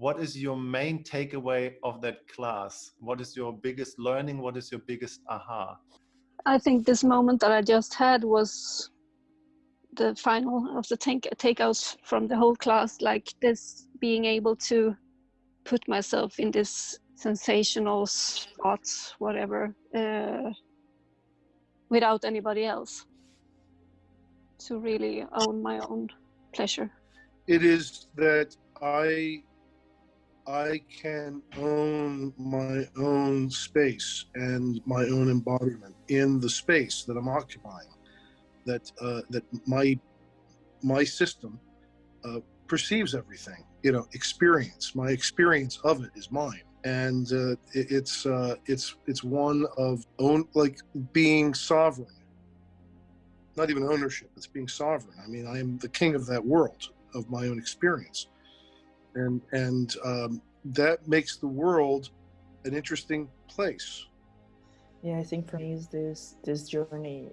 what is your main takeaway of that class? What is your biggest learning? What is your biggest aha? I think this moment that I just had was the final of the take takeouts from the whole class, like this being able to put myself in this sensational spot, whatever, uh, without anybody else, to really own my own pleasure. It is that I I can own my own space and my own embodiment in the space that I'm occupying. That uh, that my my system uh, perceives everything. You know, experience. My experience of it is mine, and uh, it, it's uh, it's it's one of own like being sovereign. Not even ownership. It's being sovereign. I mean, I am the king of that world of my own experience and and um, that makes the world an interesting place. Yeah, I think for me is this this journey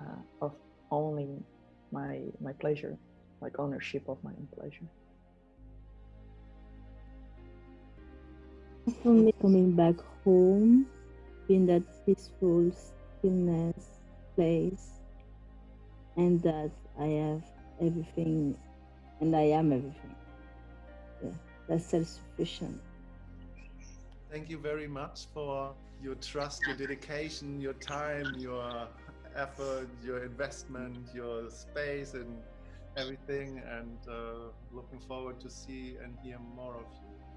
uh, of owning my my pleasure, like ownership of my own pleasure. For me, coming back home in that peaceful stillness place, and that I have everything, and I am everything self-sufficient. Thank you very much for your trust, your dedication, your time, your effort, your investment, your space and everything and uh, looking forward to see and hear more of you.